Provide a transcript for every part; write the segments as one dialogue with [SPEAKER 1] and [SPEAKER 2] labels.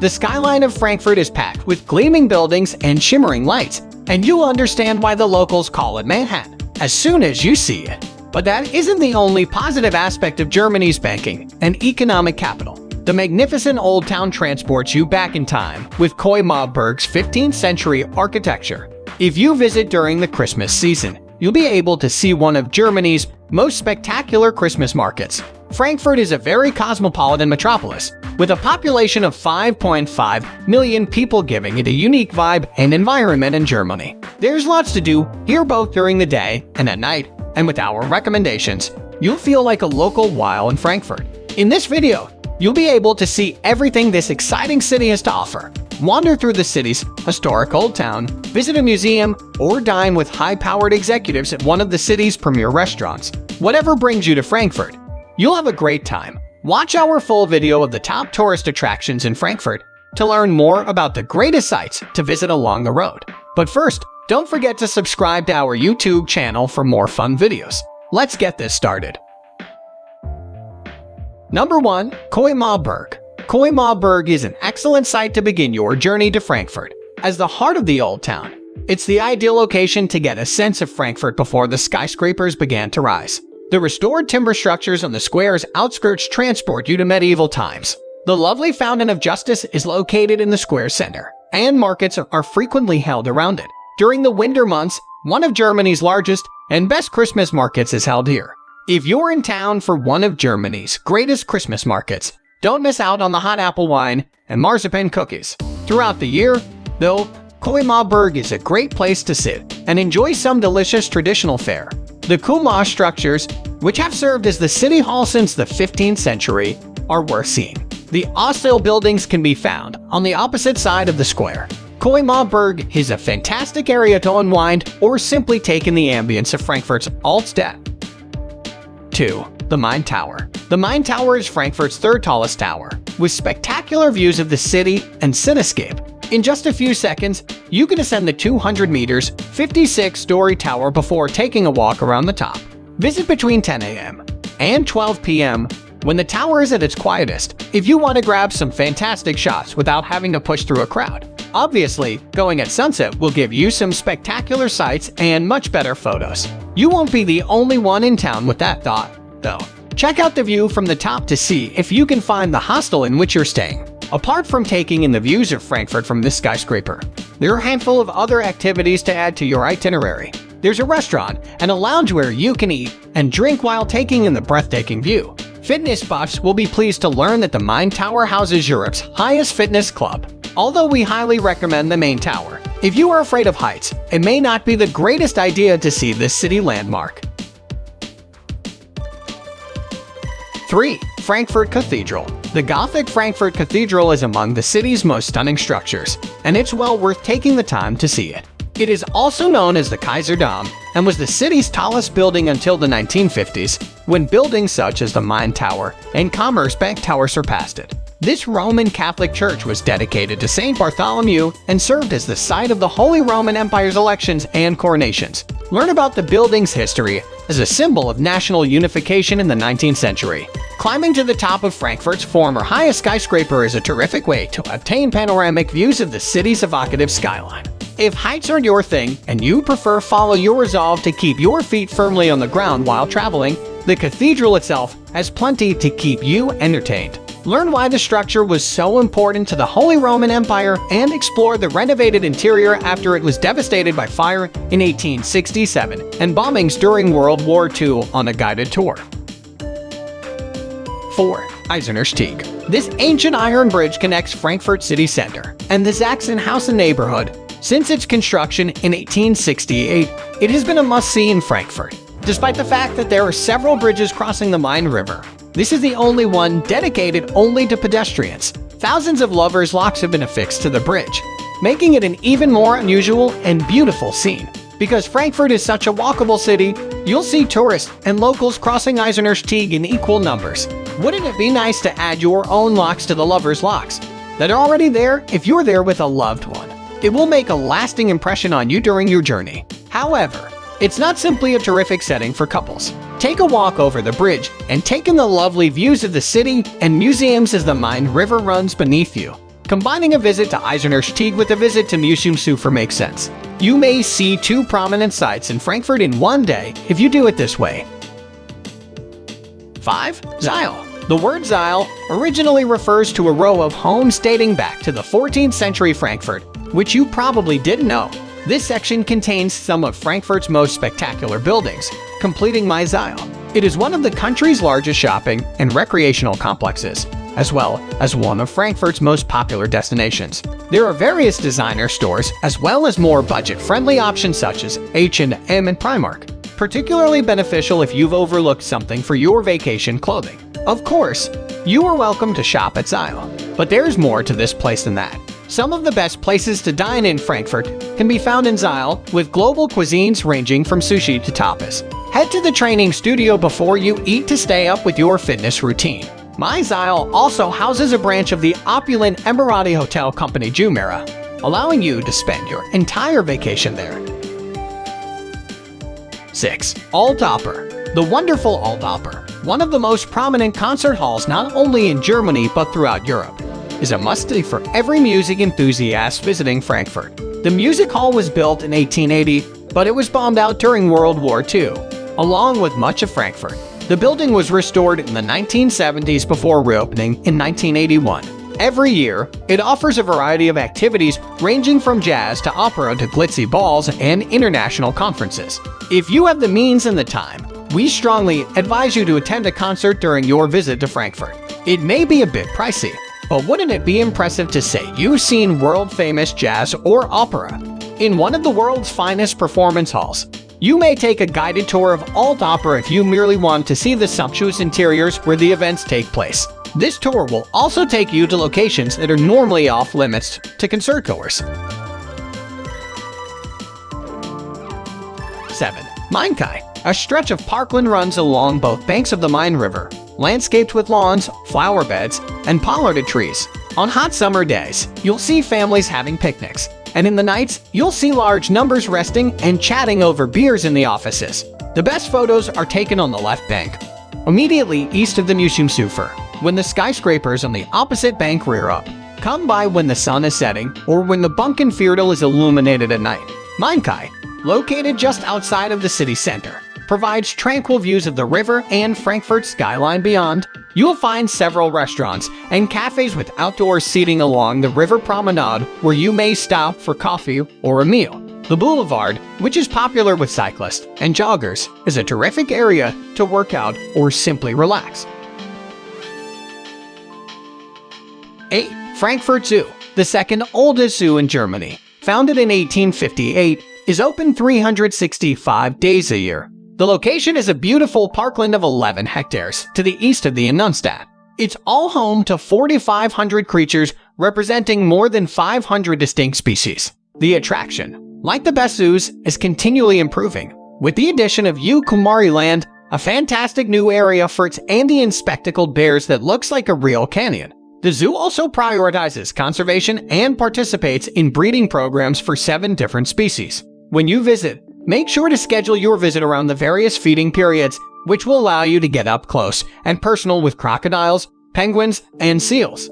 [SPEAKER 1] The skyline of Frankfurt is packed with gleaming buildings and shimmering lights, and you'll understand why the locals call it Manhattan as soon as you see it. But that isn't the only positive aspect of Germany's banking and economic capital. The magnificent old town transports you back in time with Koimabberg's 15th century architecture. If you visit during the Christmas season, you'll be able to see one of Germany's most spectacular Christmas markets. Frankfurt is a very cosmopolitan metropolis, with a population of 5.5 million people giving it a unique vibe and environment in Germany. There's lots to do here both during the day and at night, and with our recommendations, you'll feel like a local while in Frankfurt. In this video, you'll be able to see everything this exciting city has to offer. Wander through the city's historic old town, visit a museum, or dine with high-powered executives at one of the city's premier restaurants. Whatever brings you to Frankfurt, you'll have a great time. Watch our full video of the top tourist attractions in Frankfurt to learn more about the greatest sites to visit along the road. But first, don't forget to subscribe to our YouTube channel for more fun videos. Let's get this started. Number 1. Koimabberg Koimabberg is an excellent site to begin your journey to Frankfurt. As the heart of the old town, it's the ideal location to get a sense of Frankfurt before the skyscrapers began to rise. The restored timber structures on the square's outskirts transport you to medieval times. The lovely Fountain of Justice is located in the square center, and markets are frequently held around it. During the winter months, one of Germany's largest and best Christmas markets is held here. If you're in town for one of Germany's greatest Christmas markets, don't miss out on the hot apple wine and marzipan cookies. Throughout the year, though, Koimabberg is a great place to sit and enjoy some delicious traditional fare. The Kuma structures, which have served as the city hall since the 15th century, are worth seeing. The Ostel buildings can be found on the opposite side of the square. Koimabberg is a fantastic area to unwind or simply take in the ambience of Frankfurt's Altstadt. 2. The Main Tower The Main Tower is Frankfurt's third tallest tower, with spectacular views of the city and cityscape. In just a few seconds, you can ascend the 200 meters, 56-story tower before taking a walk around the top. Visit between 10 a.m. and 12 p.m. when the tower is at its quietest if you want to grab some fantastic shots without having to push through a crowd. Obviously, going at sunset will give you some spectacular sights and much better photos. You won't be the only one in town with that thought though. Check out the view from the top to see if you can find the hostel in which you're staying. Apart from taking in the views of Frankfurt from this skyscraper, there are a handful of other activities to add to your itinerary. There's a restaurant and a lounge where you can eat and drink while taking in the breathtaking view. Fitness buffs will be pleased to learn that the Main Tower houses Europe's highest fitness club. Although we highly recommend the main tower, if you are afraid of heights, it may not be the greatest idea to see this city landmark. 3. Frankfurt Cathedral The Gothic Frankfurt Cathedral is among the city's most stunning structures, and it's well worth taking the time to see it. It is also known as the Kaiserdom and was the city's tallest building until the 1950s, when buildings such as the Main Tower and Commerzbank Tower surpassed it. This Roman Catholic church was dedicated to St. Bartholomew and served as the site of the Holy Roman Empire's elections and coronations. Learn about the building's history as a symbol of national unification in the 19th century. Climbing to the top of Frankfurt's former highest skyscraper is a terrific way to obtain panoramic views of the city's evocative skyline. If heights aren't your thing and you prefer follow your resolve to keep your feet firmly on the ground while traveling, the cathedral itself has plenty to keep you entertained. Learn why the structure was so important to the Holy Roman Empire and explore the renovated interior after it was devastated by fire in 1867 and bombings during World War II on a guided tour. 4. Eiserner This ancient iron bridge connects Frankfurt city center and the Sachsenhausen neighborhood. Since its construction in 1868, it has been a must-see in Frankfurt. Despite the fact that there are several bridges crossing the Main River, this is the only one dedicated only to pedestrians. Thousands of lovers' locks have been affixed to the bridge, making it an even more unusual and beautiful scene. Because Frankfurt is such a walkable city, you'll see tourists and locals crossing Eiserner Steg in equal numbers. Wouldn't it be nice to add your own locks to the lovers' locks that are already there if you're there with a loved one? It will make a lasting impression on you during your journey. However, it's not simply a terrific setting for couples. Take a walk over the bridge and take in the lovely views of the city and museums as the Main River runs beneath you. Combining a visit to Eiserner with a visit to Museumsufer makes sense. You may see two prominent sites in Frankfurt in one day if you do it this way. 5. Zeil the word Zeil originally refers to a row of homes dating back to the 14th century Frankfurt, which you probably didn't know. This section contains some of Frankfurt's most spectacular buildings, completing my Zeil. It is one of the country's largest shopping and recreational complexes, as well as one of Frankfurt's most popular destinations. There are various designer stores, as well as more budget-friendly options such as H&M and Primark, particularly beneficial if you've overlooked something for your vacation clothing. Of course, you are welcome to shop at Zeil, but there's more to this place than that. Some of the best places to dine in Frankfurt can be found in Zeil, with global cuisines ranging from sushi to tapas. Head to the training studio before you eat to stay up with your fitness routine. My Zeil also houses a branch of the opulent Emirati hotel company Jumeirah, allowing you to spend your entire vacation there. 6. Altoper The wonderful Altoper one of the most prominent concert halls not only in Germany but throughout Europe, is a must-see for every music enthusiast visiting Frankfurt. The music hall was built in 1880, but it was bombed out during World War II, along with much of Frankfurt. The building was restored in the 1970s before reopening in 1981. Every year, it offers a variety of activities ranging from jazz to opera to glitzy balls and international conferences. If you have the means and the time, we strongly advise you to attend a concert during your visit to Frankfurt. It may be a bit pricey, but wouldn't it be impressive to say you've seen world-famous jazz or opera in one of the world's finest performance halls? You may take a guided tour of Alt Opera if you merely want to see the sumptuous interiors where the events take place. This tour will also take you to locations that are normally off limits to concertgoers. 7. Mainkai a stretch of parkland runs along both banks of the Main River, landscaped with lawns, flower beds, and pollarded trees. On hot summer days, you'll see families having picnics, and in the nights, you'll see large numbers resting and chatting over beers in the offices. The best photos are taken on the left bank, immediately east of the Museumsufer, when the skyscrapers on the opposite bank rear up. Come by when the sun is setting or when the Bankenviertel is illuminated at night. Mainkai, located just outside of the city center, provides tranquil views of the river and Frankfurt skyline beyond. You'll find several restaurants and cafes with outdoor seating along the river promenade where you may stop for coffee or a meal. The boulevard, which is popular with cyclists and joggers, is a terrific area to work out or simply relax. 8. Frankfurt Zoo, the second oldest zoo in Germany. Founded in 1858, is open 365 days a year. The location is a beautiful parkland of 11 hectares to the east of the Innenstadt. It's all home to 4,500 creatures representing more than 500 distinct species. The attraction, like the best zoos, is continually improving, with the addition of Ukumari Land, a fantastic new area for its Andean spectacled bears that looks like a real canyon. The zoo also prioritizes conservation and participates in breeding programs for seven different species. When you visit, Make sure to schedule your visit around the various feeding periods, which will allow you to get up close and personal with crocodiles, penguins, and seals.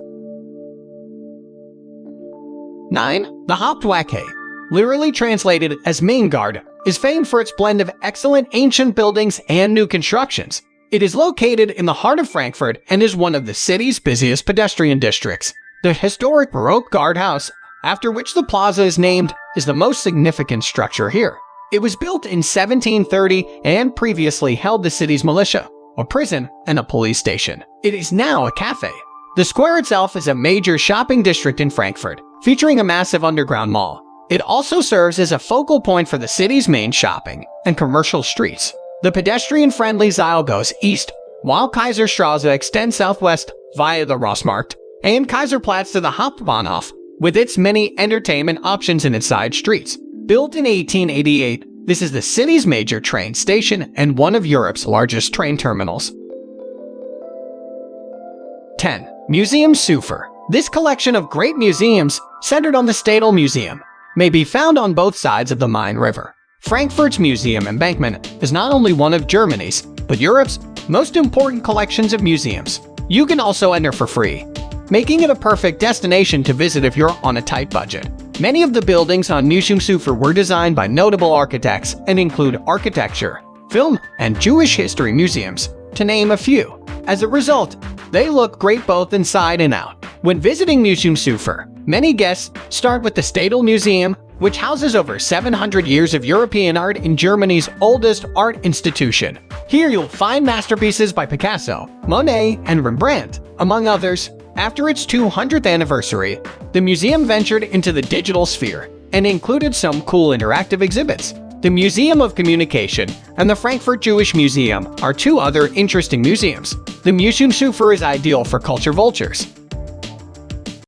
[SPEAKER 1] 9. The Hauptwache, literally translated as main guard, is famed for its blend of excellent ancient buildings and new constructions. It is located in the heart of Frankfurt and is one of the city's busiest pedestrian districts. The historic Baroque guardhouse, after which the plaza is named, is the most significant structure here. It was built in 1730 and previously held the city's militia, a prison, and a police station. It is now a cafe. The square itself is a major shopping district in Frankfurt, featuring a massive underground mall. It also serves as a focal point for the city's main shopping and commercial streets. The pedestrian-friendly Zeil goes east, while Kaiserstraße extends southwest via the Rossmarkt and Kaiserplatz to the Hauptbahnhof, with its many entertainment options in its side streets. Built in 1888, this is the city's major train station and one of Europe's largest train terminals. 10. Museumsufer This collection of great museums, centered on the Stadel Museum, may be found on both sides of the Main River. Frankfurt's museum embankment is not only one of Germany's, but Europe's most important collections of museums. You can also enter for free making it a perfect destination to visit if you're on a tight budget. Many of the buildings on Museumsufer were designed by notable architects and include architecture, film, and Jewish history museums, to name a few. As a result, they look great both inside and out. When visiting Museumsufer, many guests start with the Stadel Museum, which houses over 700 years of European art in Germany's oldest art institution. Here you'll find masterpieces by Picasso, Monet, and Rembrandt, among others. After its 200th anniversary, the museum ventured into the digital sphere and included some cool interactive exhibits. The Museum of Communication and the Frankfurt Jewish Museum are two other interesting museums. The Museumsufer is ideal for culture vultures,